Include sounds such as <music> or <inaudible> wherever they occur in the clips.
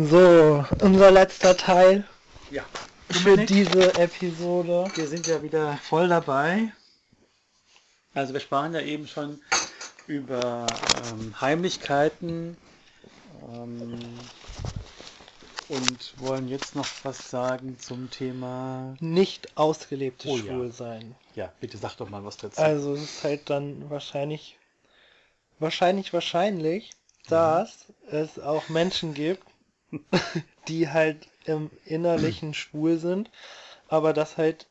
So, unser letzter Teil Ja. für diese Episode. Wir sind ja wieder voll dabei. Also wir sprachen ja eben schon über ähm, Heimlichkeiten ähm, und wollen jetzt noch was sagen zum Thema. Nicht ausgelebtes Oh ja. Schwulsein. Ja, bitte sag doch mal was dazu. Also es ist halt dann wahrscheinlich, wahrscheinlich, wahrscheinlich, dass es auch Menschen gibt, <laughs> die halt im Innerlichen schwul sind, aber das halt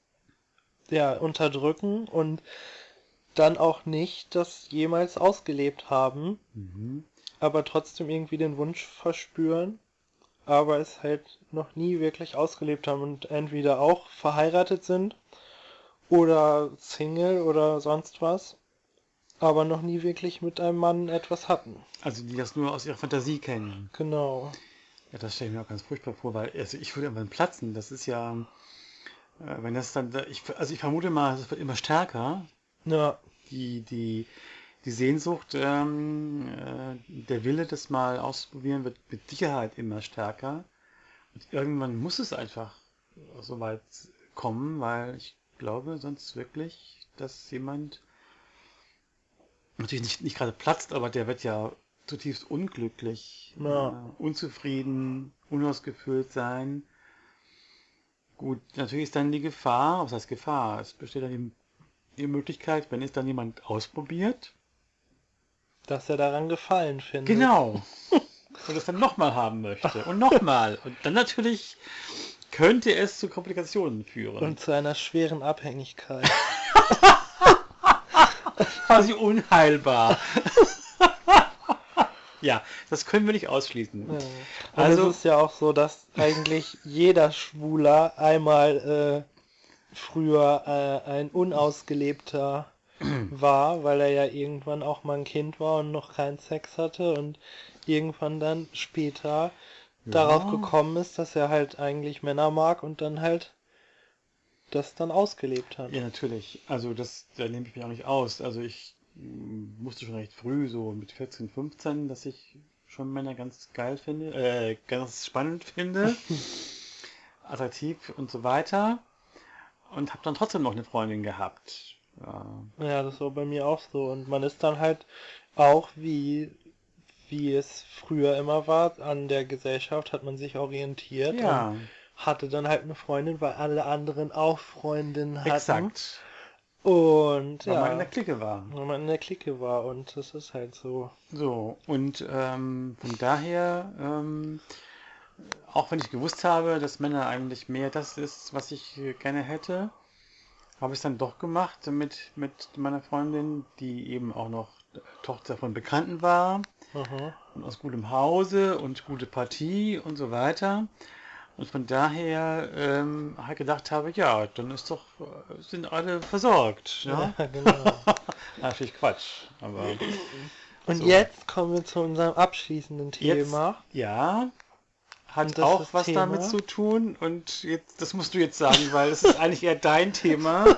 ja unterdrücken und dann auch nicht das jemals ausgelebt haben, Mhm. aber trotzdem irgendwie den Wunsch verspüren, aber es halt noch nie wirklich ausgelebt haben und entweder auch verheiratet sind oder Single oder sonst was, aber noch nie wirklich mit einem Mann etwas hatten. Also die das nur aus ihrer Fantasie kennen. Genau. Ja, das stelle ich mir auch ganz furchtbar vor, weil also ich würde irgendwann platzen. Das ist ja, äh, wenn das dann, ich, also ich vermute mal, es wird immer stärker. Ja, Die, die, die Sehnsucht, ähm, äh, der Wille, das mal auszuprobieren, wird mit Sicherheit immer stärker. Und irgendwann muss es einfach so weit kommen, weil ich glaube sonst wirklich, dass jemand natürlich nicht, nicht gerade platzt, aber der wird ja zutiefst unglücklich, Ja. äh, unzufrieden, unausgefüllt sein. Gut, natürlich ist dann die Gefahr, was heißt Gefahr? Es besteht dann die, die Möglichkeit, wenn es dann jemand ausprobiert, dass er daran gefallen findet. genau, <laughs> und es dann nochmal haben möchte und nochmal. Und dann natürlich könnte es zu Komplikationen führen. Und zu einer schweren Abhängigkeit. <laughs> quasi unheilbar. <laughs> ja, das können wir nicht ausschließen. Ja. Und Also- es ist ja auch so, dass eigentlich jeder Schwuler einmal äh, früher äh, ein unausgelebter <clears throat> war, weil er ja irgendwann auch mal ein Kind war und noch keinen Sex hatte und irgendwann dann später darauf gekommen ist, dass er halt eigentlich Männer mag und dann halt das dann ausgelebt hat. Ja, natürlich. Also das, da nehme ich mich auch nicht aus. Also ich wusste schon recht früh, so mit 14, 15, dass ich schon Männer ganz geil finde, äh, ganz spannend finde, <laughs> attraktiv und so weiter. Und habe dann trotzdem noch eine Freundin gehabt. Ja, Ja, das war bei mir auch so. Und man ist dann halt auch, wie, wie es früher immer war, an der Gesellschaft hat man sich orientiert ja und hatte dann halt eine Freundin, weil alle anderen auch Freundinnen hatten. exakt. Und Weil ja, man in der Clique war. weil man in der Clique war und das ist halt so. So, und ähm, von daher, ähm, auch wenn ich gewusst habe, dass Männer eigentlich mehr das ist, was ich gerne hätte, habe ich es dann doch gemacht mit, mit meiner Freundin, die eben auch noch Tochter von Bekannten war Aha. und aus gutem Hause und gute Partie und so weiter. Und von daher ähm, halt gedacht habe, ja, dann ist doch, äh, sind alle versorgt. Ja? Ja, <laughs> genau. Natürlich Quatsch, aber Und So. jetzt kommen wir zu unserem abschließenden Jetzt- Thema. Ja, hat auch was Thema? damit zu tun und jetzt, das musst du jetzt sagen, weil es ist <laughs> eigentlich eher dein Thema.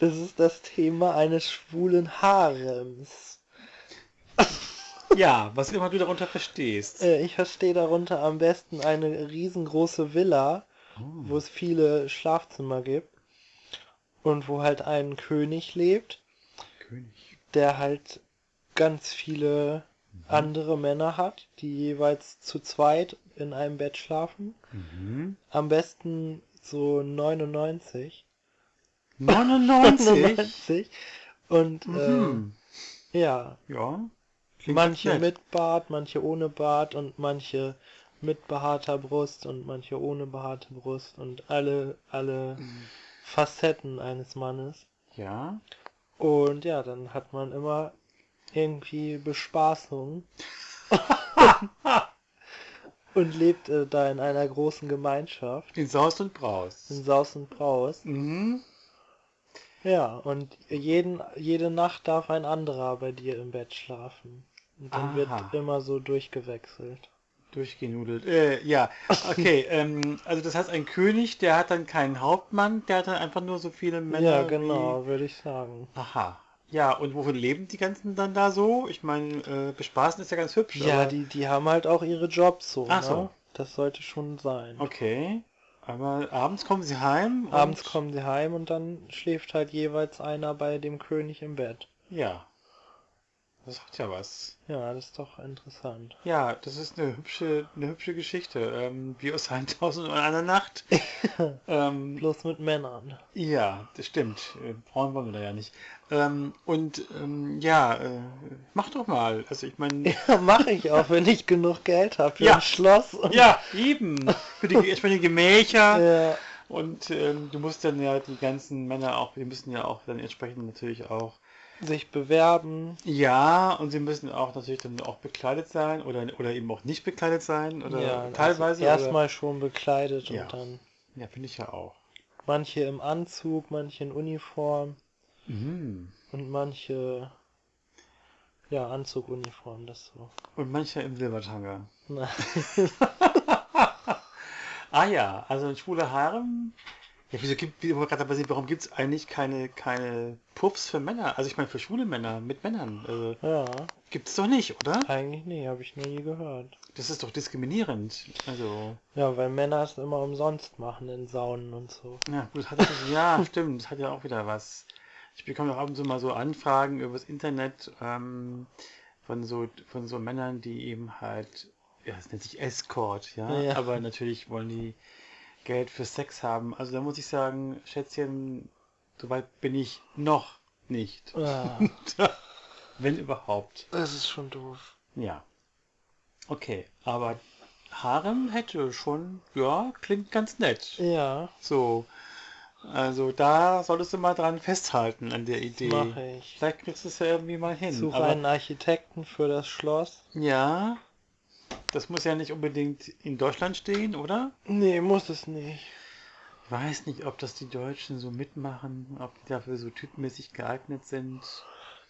Das ist das Thema eines schwulen Harems. Ja, was immer du darunter verstehst. Äh, ich verstehe darunter am besten eine riesengroße Villa, wo es viele Schlafzimmer gibt und wo halt ein König lebt, König. der halt ganz viele andere Männer hat, die jeweils zu zweit in einem Bett schlafen. Mhm. Am besten so 99. 99? 99. Und Mhm. äh, ja, Ja. Klingt manche nett. mit Bart, manche ohne Bart und manche mit behaarter Brust und manche ohne behaarte Brust und alle, alle Mhm. Facetten eines Mannes. Ja. Und ja, dann hat man immer irgendwie Bespaßung <laughs> und lebt äh, da in einer großen Gemeinschaft, In Saus und Braus. in Saus und Braus. Mhm. Ja, und jeden, jede Nacht darf ein anderer bei dir im Bett schlafen. Und dann Aha. wird immer so durchgewechselt. Durchgenudelt. Äh, ja, okay. <laughs> ähm, also das heißt, ein König, der hat dann keinen Hauptmann, der hat dann einfach nur so viele Männer. ja, wie- genau, würde ich sagen. Aha. Ja, und wovon leben die ganzen dann da so? Ich meine, äh, bespaßen ist ja ganz hübsch. Ja, aber- die, die haben halt auch ihre Jobs so, Ach ne? so. das sollte schon sein. Okay. Aber abends kommen sie heim? Abends kommen sie heim und dann schläft halt jeweils einer bei dem König im Bett. Ja. Das sagt ja was. Ja, das ist doch interessant. Ja, das ist eine hübsche, eine hübsche Geschichte. Ähm, wie aus 1000 und einer Nacht. <laughs> ähm, Bloß mit Männern. ja, das stimmt. Äh, Frauen wollen wir da ja nicht. Ähm, und ähm, ja, äh, mach doch mal. Also ich meine, <laughs> Ja, mache ich auch, wenn ich genug Geld habe für Ja. ein Schloss. Und ja, eben. Für die entsprechenden Gemächer. <laughs> Ja, Und ähm, du musst dann ja die ganzen Männer auch, die müssen ja auch dann entsprechend natürlich auch sich bewerben. Ja, und sie müssen auch natürlich dann auch bekleidet sein oder, oder eben auch nicht bekleidet sein oder ja, teilweise. Also erstmal schon bekleidet Ja. und dann ja, finde ich ja auch. manche im Anzug, manche in Uniform Mhm. und manche ja Anzug, Uniform, das so. Und mancher im Silbertanger. <laughs> Ah ja, also ein schwuler Harem. Ja, wieso gibt, wie warum gibt es eigentlich keine, keine Puffs für Männer? Also ich meine für schwule Männer mit Männern. Also, ja, gibt es doch nicht, oder? eigentlich nee, habe ich noch nie gehört. Das ist doch diskriminierend. Also, Ja, weil Männer es immer umsonst machen in Saunen und so. ja, gut, hat ja, <laughs> stimmt, das hat ja auch wieder was. Ich bekomme auch ab und zu mal so Anfragen übers Internet ähm, von so von so Männern, die eben halt, ja, es nennt sich Escort, ja, Ja. aber natürlich wollen die Geld für Sex haben. Also da muss ich sagen, Schätzchen, soweit bin ich noch nicht. Ah, <laughs> Wenn überhaupt. das ist schon doof. Ja. Okay, aber Harem hätte schon, ja, klingt ganz nett. Ja, So. Also da solltest du mal dran festhalten an der Idee. mache ich. Vielleicht kriegst du es ja irgendwie mal hin. Suche Aber, einen Architekten für das Schloss. ja, das muss ja nicht unbedingt in Deutschland stehen, oder? Nee, muss es nicht. Ich weiß nicht, ob das die Deutschen so mitmachen, ob die dafür so typmäßig geeignet sind.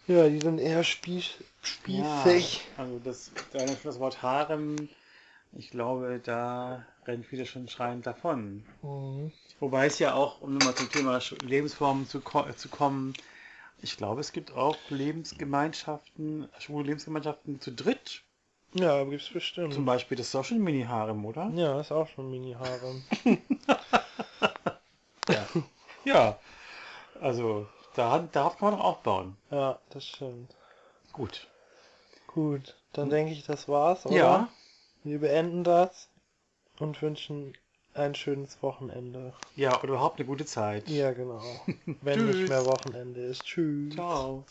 Ja, die sind eher spieß, spießig. Ja, also das, das Wort Harem, ich glaube, da rennen viele schon schreiend davon. Mhm. Wobei es ja auch, um nochmal zum Thema Lebensformen zu, äh, zu kommen, ich glaube, es gibt auch Lebensgemeinschaften, schwule Lebensgemeinschaften zu dritt. Ja, gibt's bestimmt. Zum Beispiel, das ist auch schon ein Mini-Harem, oder? Ja, ist auch schon Mini-Harem. <laughs> Ja. ja. Also, da, darauf kann man doch aufbauen. ja, das stimmt. Gut. Gut, dann denke ich, das war's, oder? Ja. Wir beenden das und wünschen ein schönes Wochenende. Ja, oder überhaupt eine gute Zeit. Ja, genau. <laughs> Wenn nicht mehr Wochenende ist. Tschüss. Ciao.